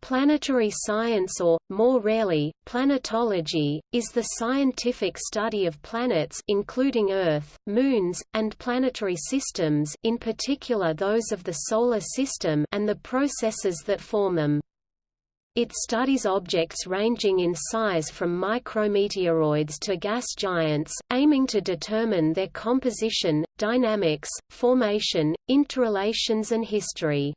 Planetary science or, more rarely, planetology, is the scientific study of planets including Earth, moons, and planetary systems in particular those of the Solar System and the processes that form them. It studies objects ranging in size from micrometeoroids to gas giants, aiming to determine their composition, dynamics, formation, interrelations and history.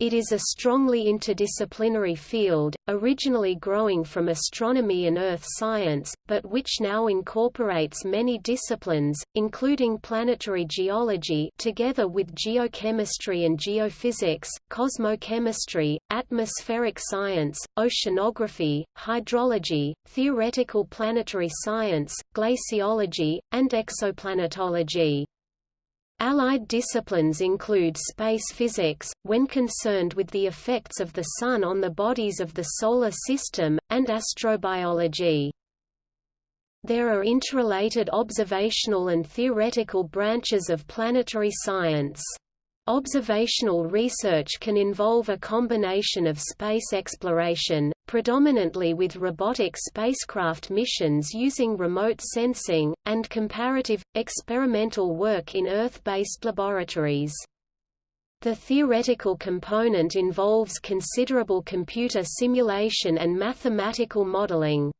It is a strongly interdisciplinary field, originally growing from astronomy and earth science, but which now incorporates many disciplines, including planetary geology together with geochemistry and geophysics, cosmochemistry, atmospheric science, oceanography, hydrology, theoretical planetary science, glaciology, and exoplanetology. Allied disciplines include space physics, when concerned with the effects of the Sun on the bodies of the Solar System, and astrobiology. There are interrelated observational and theoretical branches of planetary science. Observational research can involve a combination of space exploration, predominantly with robotic spacecraft missions using remote sensing, and comparative, experimental work in Earth-based laboratories. The theoretical component involves considerable computer simulation and mathematical modeling.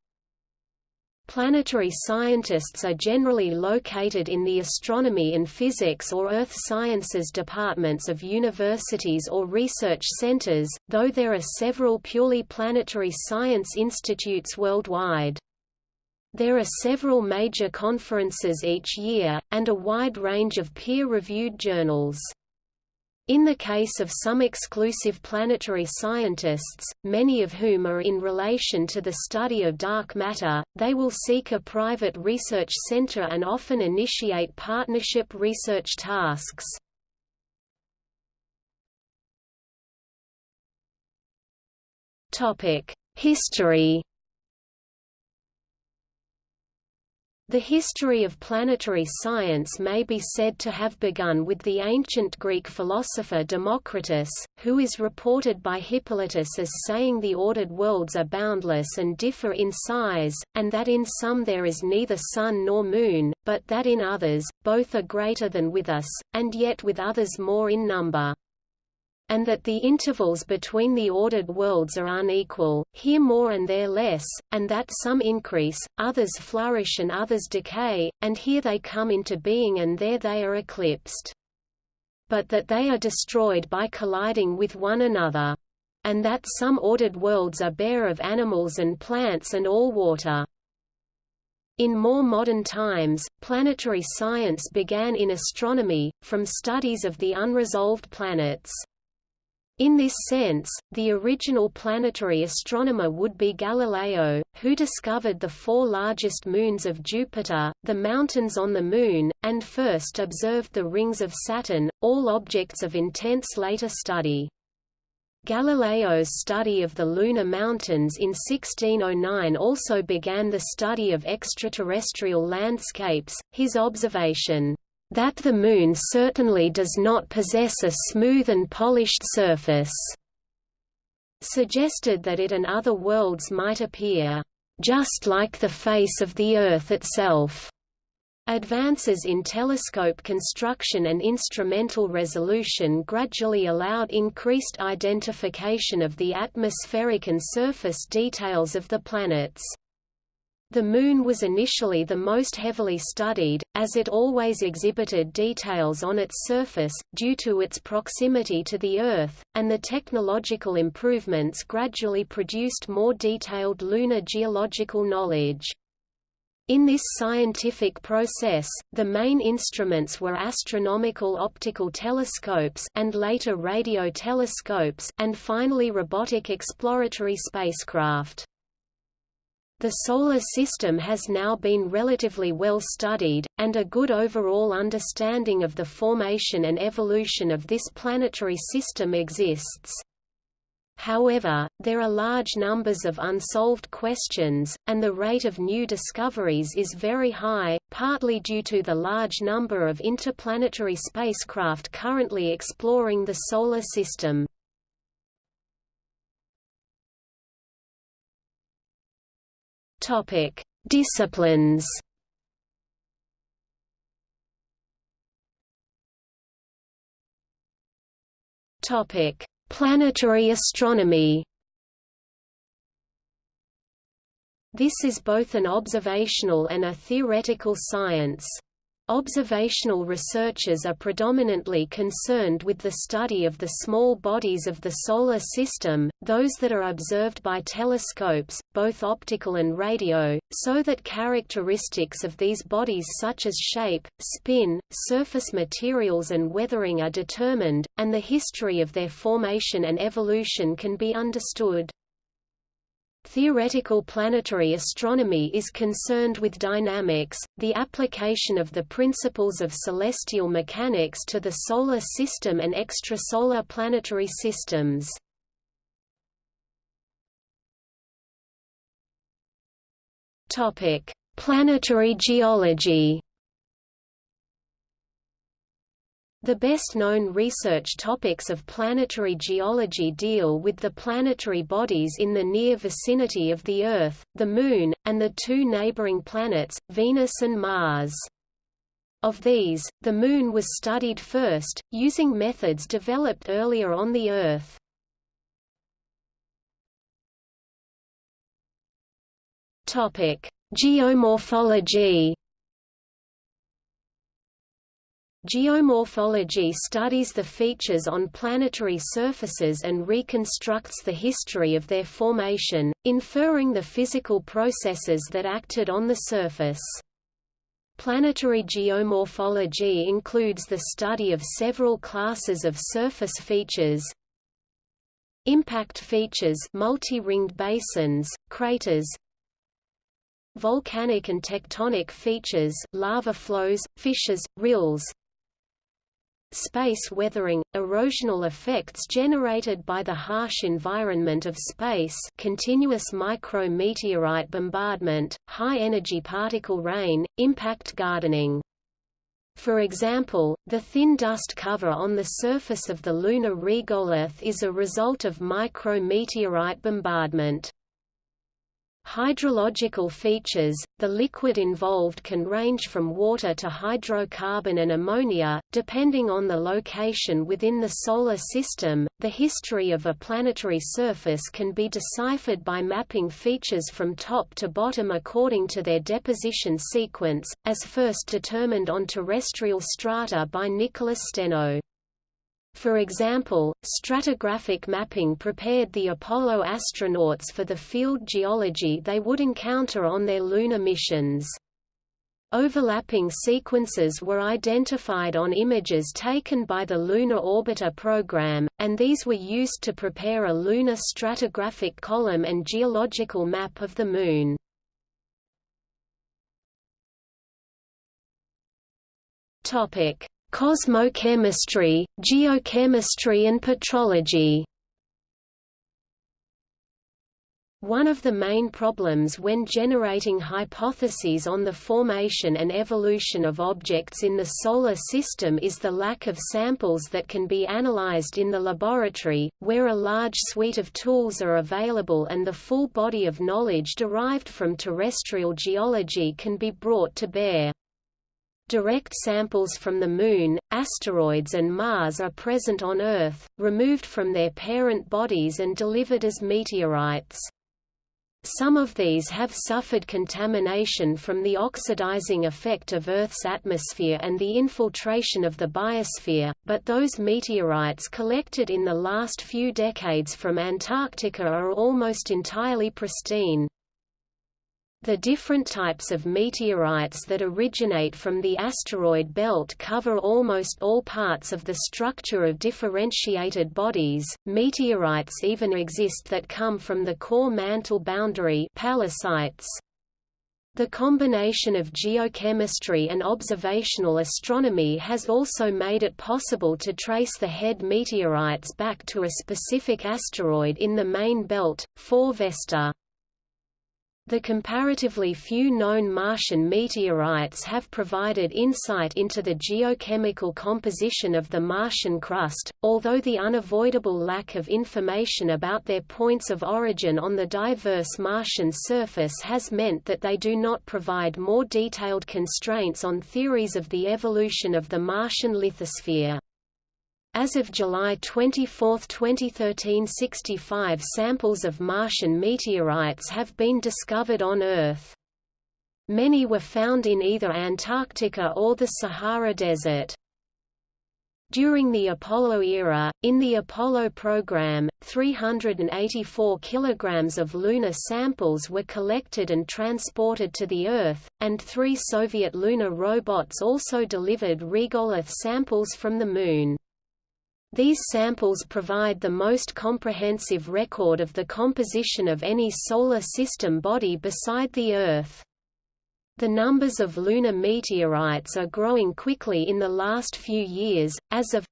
Planetary scientists are generally located in the astronomy and physics or earth sciences departments of universities or research centers, though there are several purely planetary science institutes worldwide. There are several major conferences each year, and a wide range of peer-reviewed journals. In the case of some exclusive planetary scientists, many of whom are in relation to the study of dark matter, they will seek a private research center and often initiate partnership research tasks. History The history of planetary science may be said to have begun with the ancient Greek philosopher Democritus, who is reported by Hippolytus as saying the ordered worlds are boundless and differ in size, and that in some there is neither sun nor moon, but that in others, both are greater than with us, and yet with others more in number and that the intervals between the ordered worlds are unequal, here more and there less, and that some increase, others flourish and others decay, and here they come into being and there they are eclipsed. But that they are destroyed by colliding with one another. And that some ordered worlds are bare of animals and plants and all water. In more modern times, planetary science began in astronomy, from studies of the unresolved planets. In this sense, the original planetary astronomer would be Galileo, who discovered the four largest moons of Jupiter, the mountains on the Moon, and first observed the rings of Saturn, all objects of intense later study. Galileo's study of the lunar mountains in 1609 also began the study of extraterrestrial landscapes, his observation that the Moon certainly does not possess a smooth and polished surface, suggested that it and other worlds might appear just like the face of the Earth itself. Advances in telescope construction and instrumental resolution gradually allowed increased identification of the atmospheric and surface details of the planets. The Moon was initially the most heavily studied, as it always exhibited details on its surface, due to its proximity to the Earth, and the technological improvements gradually produced more detailed lunar geological knowledge. In this scientific process, the main instruments were astronomical optical telescopes and later radio telescopes and finally robotic exploratory spacecraft. The Solar System has now been relatively well studied, and a good overall understanding of the formation and evolution of this planetary system exists. However, there are large numbers of unsolved questions, and the rate of new discoveries is very high, partly due to the large number of interplanetary spacecraft currently exploring the Solar System. Topic: Disciplines. Topic: Planetary astronomy. This is both an observational and a theoretical science. Observational researchers are predominantly concerned with the study of the small bodies of the Solar System, those that are observed by telescopes, both optical and radio, so that characteristics of these bodies such as shape, spin, surface materials and weathering are determined, and the history of their formation and evolution can be understood. Theoretical planetary astronomy is concerned with dynamics, the application of the principles of celestial mechanics to the Solar System and extrasolar planetary systems. Planetary geology The best-known research topics of planetary geology deal with the planetary bodies in the near vicinity of the Earth, the Moon, and the two neighboring planets, Venus and Mars. Of these, the Moon was studied first, using methods developed earlier on the Earth. Geomorphology Geomorphology studies the features on planetary surfaces and reconstructs the history of their formation, inferring the physical processes that acted on the surface. Planetary geomorphology includes the study of several classes of surface features, impact features multi-ringed basins, craters, volcanic and tectonic features lava flows, fissures, rills, Space weathering – erosional effects generated by the harsh environment of space continuous micrometeorite bombardment, high-energy particle rain, impact gardening. For example, the thin dust cover on the surface of the lunar regolith is a result of micrometeorite bombardment. Hydrological features – The liquid involved can range from water to hydrocarbon and ammonia, depending on the location within the Solar System. The history of a planetary surface can be deciphered by mapping features from top to bottom according to their deposition sequence, as first determined on terrestrial strata by Nicholas Steno. For example, stratigraphic mapping prepared the Apollo astronauts for the field geology they would encounter on their lunar missions. Overlapping sequences were identified on images taken by the Lunar Orbiter program, and these were used to prepare a lunar stratigraphic column and geological map of the Moon. Cosmochemistry, geochemistry and petrology One of the main problems when generating hypotheses on the formation and evolution of objects in the Solar System is the lack of samples that can be analyzed in the laboratory, where a large suite of tools are available and the full body of knowledge derived from terrestrial geology can be brought to bear. Direct samples from the Moon, asteroids and Mars are present on Earth, removed from their parent bodies and delivered as meteorites. Some of these have suffered contamination from the oxidizing effect of Earth's atmosphere and the infiltration of the biosphere, but those meteorites collected in the last few decades from Antarctica are almost entirely pristine. The different types of meteorites that originate from the asteroid belt cover almost all parts of the structure of differentiated bodies. Meteorites even exist that come from the core mantle boundary pallasites. The combination of geochemistry and observational astronomy has also made it possible to trace the HED meteorites back to a specific asteroid in the main belt, 4 Vesta. The comparatively few known Martian meteorites have provided insight into the geochemical composition of the Martian crust, although the unavoidable lack of information about their points of origin on the diverse Martian surface has meant that they do not provide more detailed constraints on theories of the evolution of the Martian lithosphere. As of July 24, 2013 65 samples of Martian meteorites have been discovered on Earth. Many were found in either Antarctica or the Sahara Desert. During the Apollo era, in the Apollo program, 384 kilograms of lunar samples were collected and transported to the Earth, and three Soviet lunar robots also delivered regolith samples from the Moon. These samples provide the most comprehensive record of the composition of any Solar System body beside the Earth. The numbers of lunar meteorites are growing quickly in the last few years. As of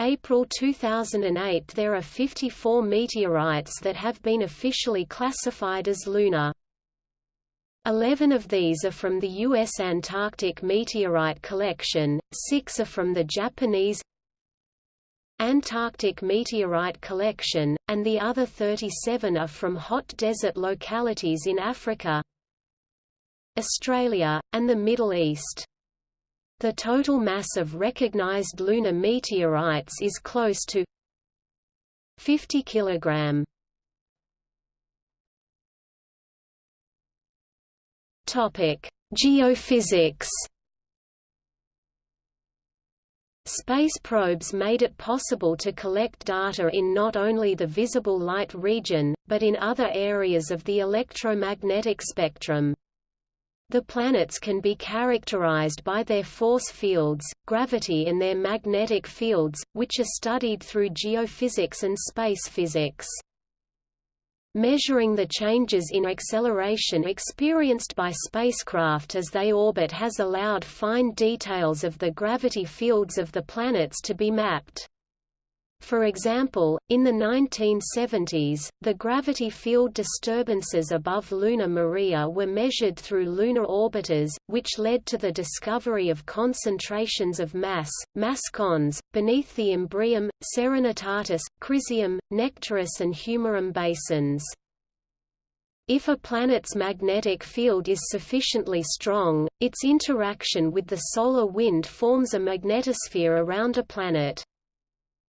April 2008, there are 54 meteorites that have been officially classified as lunar. Eleven of these are from the U.S. Antarctic Meteorite Collection, six are from the Japanese Antarctic meteorite collection, and the other 37 are from hot desert localities in Africa, Australia, and the Middle East. The total mass of recognized lunar meteorites is close to 50 kg. Topic: Geophysics Space probes made it possible to collect data in not only the visible light region, but in other areas of the electromagnetic spectrum. The planets can be characterized by their force fields, gravity and their magnetic fields, which are studied through geophysics and space physics. Measuring the changes in acceleration experienced by spacecraft as they orbit has allowed fine details of the gravity fields of the planets to be mapped. For example, in the 1970s, the gravity field disturbances above lunar maria were measured through lunar orbiters, which led to the discovery of concentrations of mass, mascons, beneath the Imbrium, Serenitatis, Crisium, Nectaris and Humorum basins. If a planet's magnetic field is sufficiently strong, its interaction with the solar wind forms a magnetosphere around a planet.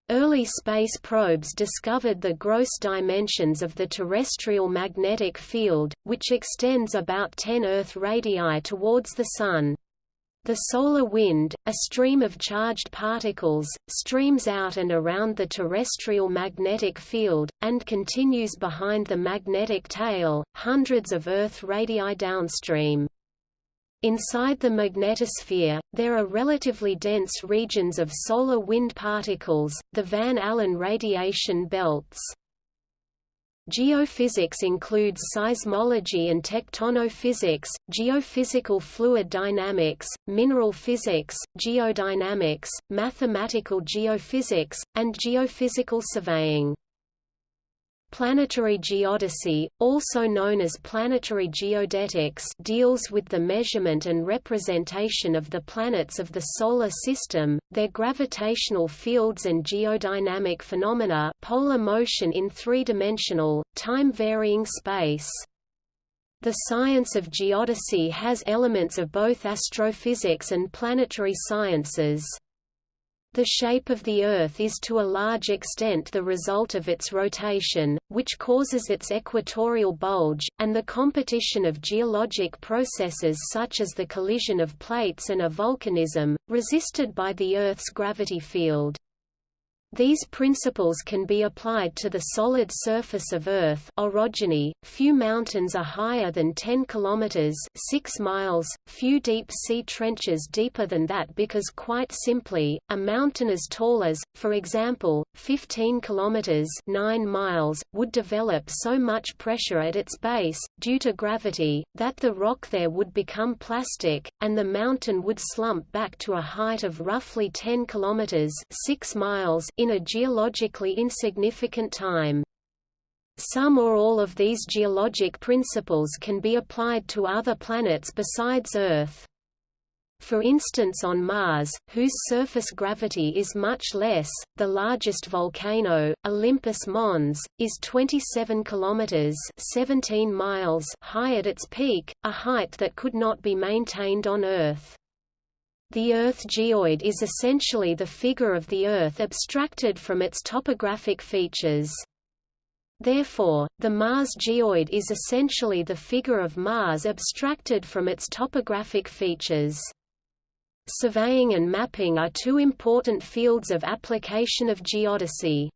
Early space probes discovered the gross dimensions of the terrestrial magnetic field, which extends about 10 Earth radii towards the Sun. The solar wind, a stream of charged particles, streams out and around the terrestrial magnetic field, and continues behind the magnetic tail, hundreds of Earth radii downstream. Inside the magnetosphere, there are relatively dense regions of solar wind particles, the Van Allen radiation belts. Geophysics includes seismology and tectonophysics, geophysical fluid dynamics, mineral physics, geodynamics, mathematical geophysics, and geophysical surveying. Planetary geodesy, also known as planetary geodetics deals with the measurement and representation of the planets of the Solar System, their gravitational fields and geodynamic phenomena polar motion in three-dimensional, time-varying space. The science of geodesy has elements of both astrophysics and planetary sciences. The shape of the Earth is to a large extent the result of its rotation, which causes its equatorial bulge, and the competition of geologic processes such as the collision of plates and a volcanism, resisted by the Earth's gravity field. These principles can be applied to the solid surface of Earth orogeny. Few mountains are higher than 10 kilometers (6 miles), few deep sea trenches deeper than that because quite simply, a mountain as tall as, for example, 15 kilometers (9 miles) would develop so much pressure at its base due to gravity that the rock there would become plastic and the mountain would slump back to a height of roughly 10 kilometers (6 miles) in a geologically insignificant time. Some or all of these geologic principles can be applied to other planets besides Earth. For instance on Mars, whose surface gravity is much less, the largest volcano, Olympus Mons, is 27 kilometers (17 miles) high at its peak, a height that could not be maintained on Earth. The Earth geoid is essentially the figure of the Earth abstracted from its topographic features. Therefore, the Mars geoid is essentially the figure of Mars abstracted from its topographic features. Surveying and mapping are two important fields of application of geodesy.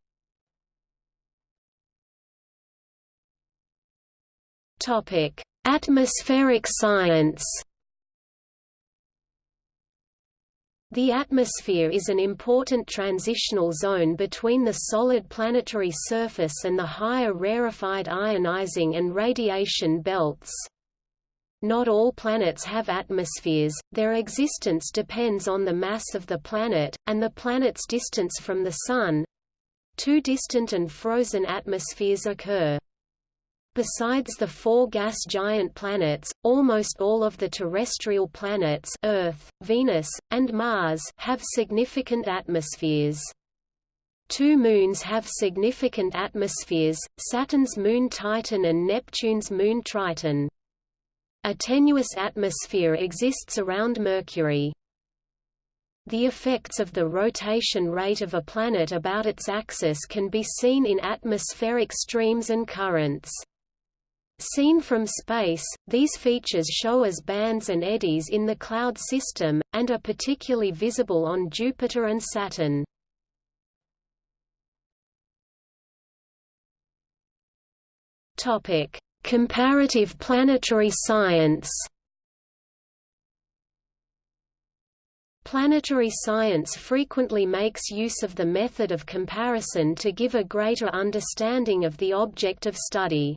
Atmospheric science. The atmosphere is an important transitional zone between the solid planetary surface and the higher rarefied ionizing and radiation belts. Not all planets have atmospheres, their existence depends on the mass of the planet, and the planet's distance from the Sun. Too distant and frozen atmospheres occur. Besides the four gas giant planets, almost all of the terrestrial planets Earth, Venus, and Mars have significant atmospheres. Two moons have significant atmospheres, Saturn's moon Titan and Neptune's moon Triton. A tenuous atmosphere exists around Mercury. The effects of the rotation rate of a planet about its axis can be seen in atmospheric streams and currents. Seen from space, these features show as bands and eddies in the Cloud system, and are particularly visible on Jupiter and Saturn. Comparative planetary science Planetary science frequently makes use of the method of comparison to give a greater understanding of the object of study.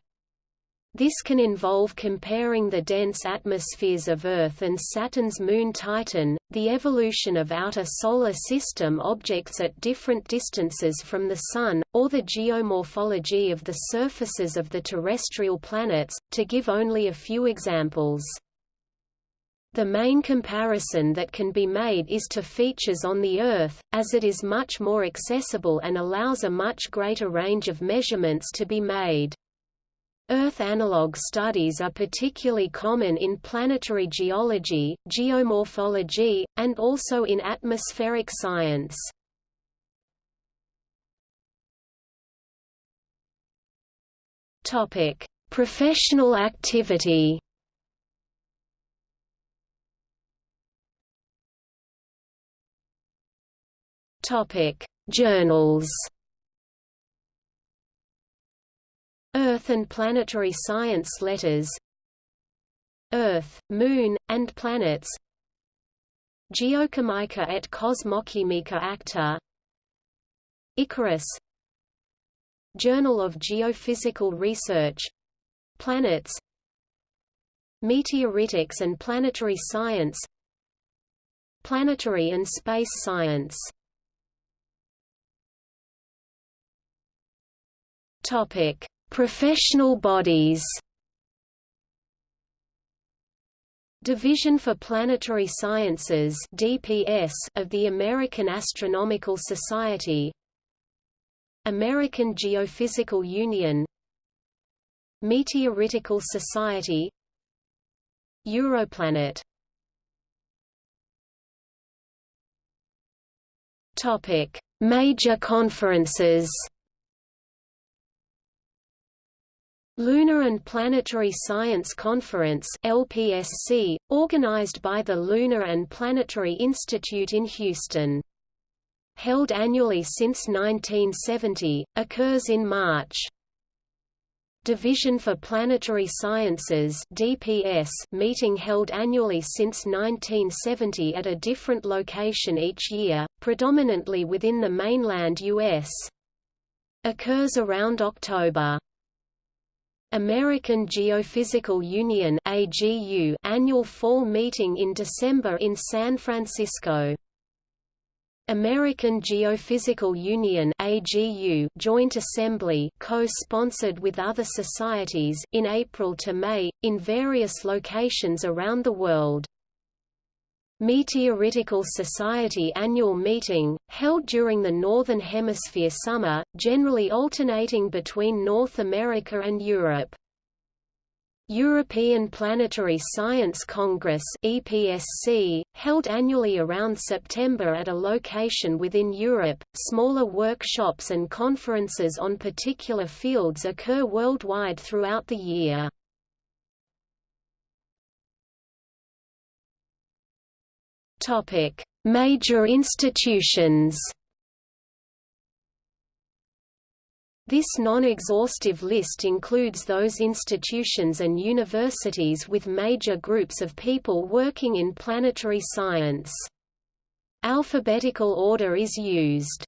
This can involve comparing the dense atmospheres of Earth and Saturn's moon Titan, the evolution of outer solar system objects at different distances from the Sun, or the geomorphology of the surfaces of the terrestrial planets, to give only a few examples. The main comparison that can be made is to features on the Earth, as it is much more accessible and allows a much greater range of measurements to be made. Earth analog studies are particularly common in planetary geology, geomorphology, and also in atmospheric science. Topic: Professional activity. Topic: Journals. Earth and Planetary Science Letters. Earth, Moon, and Planets. Geochimica et Cosmochimica Acta. Icarus. Journal of Geophysical Research. Planets. Meteoritics and Planetary Science. Planetary and Space Science. Topic Professional bodies. Division for Planetary Sciences DPS of the American Astronomical Society. American Geophysical Union. Meteoritical Society. Europlanet. Topic: Major conferences Lunar and Planetary Science Conference LPSC, organized by the Lunar and Planetary Institute in Houston. Held annually since 1970, occurs in March. Division for Planetary Sciences DPS meeting held annually since 1970 at a different location each year, predominantly within the mainland U.S. Occurs around October. American Geophysical Union AGU annual fall meeting in December in San Francisco. American Geophysical Union AGU Joint Assembly co-sponsored with other societies in April to May, in various locations around the world. Meteoritical Society annual meeting, held during the Northern Hemisphere summer, generally alternating between North America and Europe. European Planetary Science Congress EPSC, held annually around September at a location within Europe. Smaller workshops and conferences on particular fields occur worldwide throughout the year. Major institutions. This non-exhaustive list includes those institutions and universities with major groups of people working in planetary science. Alphabetical order is used.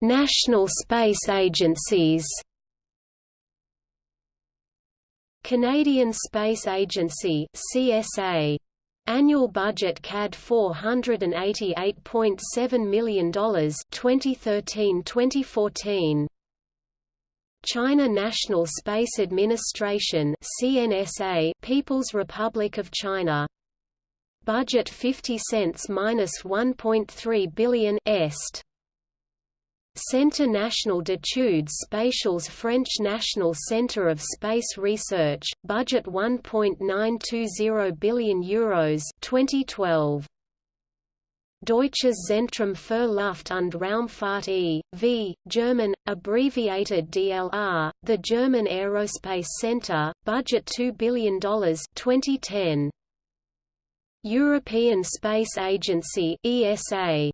National space agencies. Canadian Space Agency (CSA) Annual budget CAD $488.7 million 2013-2014 China National Space Administration CNSA People's Republic of China. Budget 50 cents minus 1.3 billion est Centre National d'études spatiales French National Centre of Space Research, budget 1.920 billion euros 2012. Deutsches Zentrum für Luft- und Raumfahrt e.V., German, abbreviated DLR, the German Aerospace Center, budget $2 billion 2010. European Space Agency ESA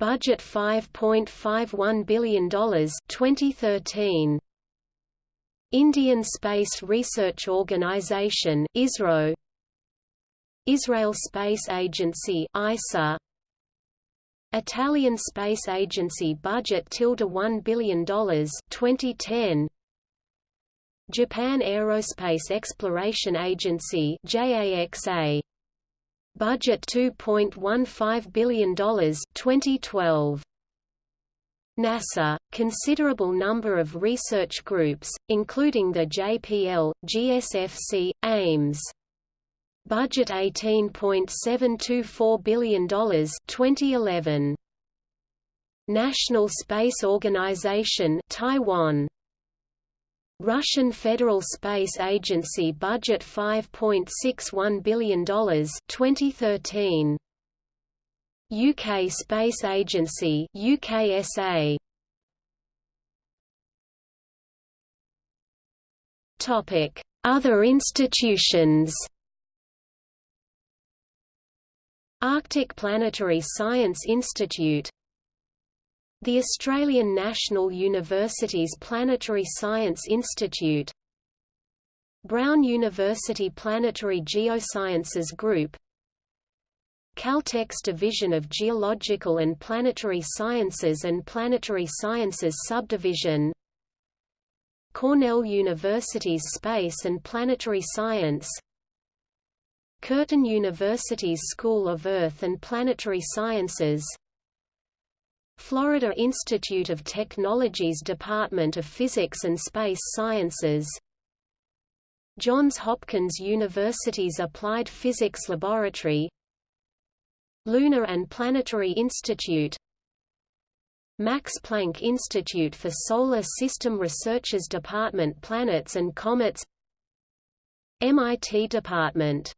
Budget $5.51 billion 2013. Indian Space Research Organisation ISRO. Israel Space Agency ISA Italian Space Agency budget tilde $1 billion 2010 Japan Aerospace Exploration Agency JAXA Budget $2.15 billion 2012. NASA, considerable number of research groups, including the JPL, GSFC, Ames. Budget $18.724 billion 2011. National Space Organization Taiwan Russian Federal Space Agency budget $5.61 billion 2013. UK Space Agency UKSA. Topic: Other institutions. Arctic Planetary Science Institute the Australian National University's Planetary Science Institute Brown University Planetary Geosciences Group Caltech's Division of Geological and Planetary Sciences and Planetary Sciences Subdivision Cornell University's Space and Planetary Science Curtin University's School of Earth and Planetary Sciences Florida Institute of Technology's Department of Physics and Space Sciences. Johns Hopkins University's Applied Physics Laboratory. Lunar and Planetary Institute. Max Planck Institute for Solar System Research's Department Planets and Comets. MIT Department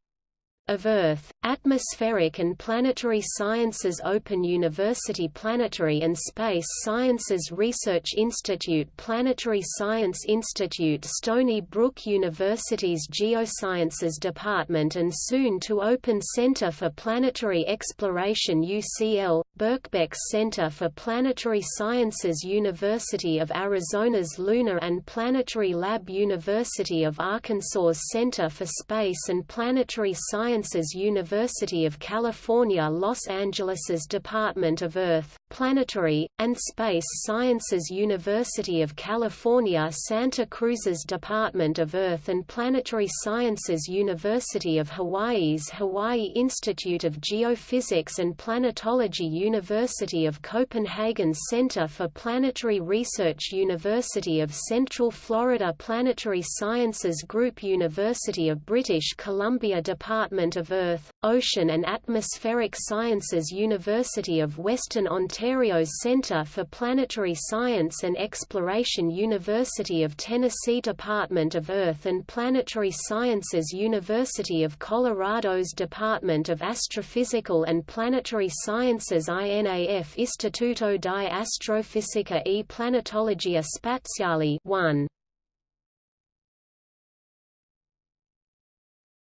of Earth, Atmospheric and Planetary Sciences Open University Planetary and Space Sciences Research Institute Planetary Science Institute Stony Brook University's Geosciences Department and soon to open Center for Planetary Exploration UCL, Birkbeck Center for Planetary Sciences University of Arizona's Lunar and Planetary Lab University of Arkansas's Center for Space and Planetary Science Sciences University of California Los Angeles's Department of Earth, Planetary, and Space Sciences University of California Santa Cruz's Department of Earth and Planetary Sciences University of Hawaii's Hawaii Institute of Geophysics and Planetology University of Copenhagen's Center for Planetary Research University of Central Florida Planetary Sciences Group University of British Columbia Department of Earth, Ocean and Atmospheric Sciences University of Western Ontario's Centre for Planetary Science and Exploration University of Tennessee Department of Earth and Planetary Sciences University of Colorado's Department of Astrophysical and Planetary Sciences INAF Istituto di Astrofisica e Planetologia Spaziale 1.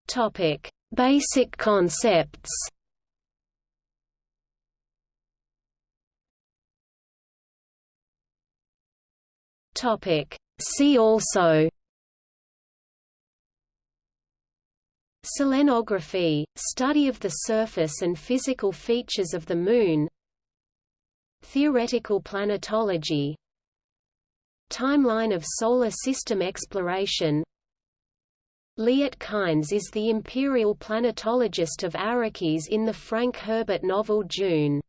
Topic: Basic concepts. See also. Selenography, study of the surface and physical features of the Moon. Theoretical planetology. Timeline of Solar System exploration Liet Kynes is the imperial planetologist of Arrakis in the Frank Herbert novel Dune.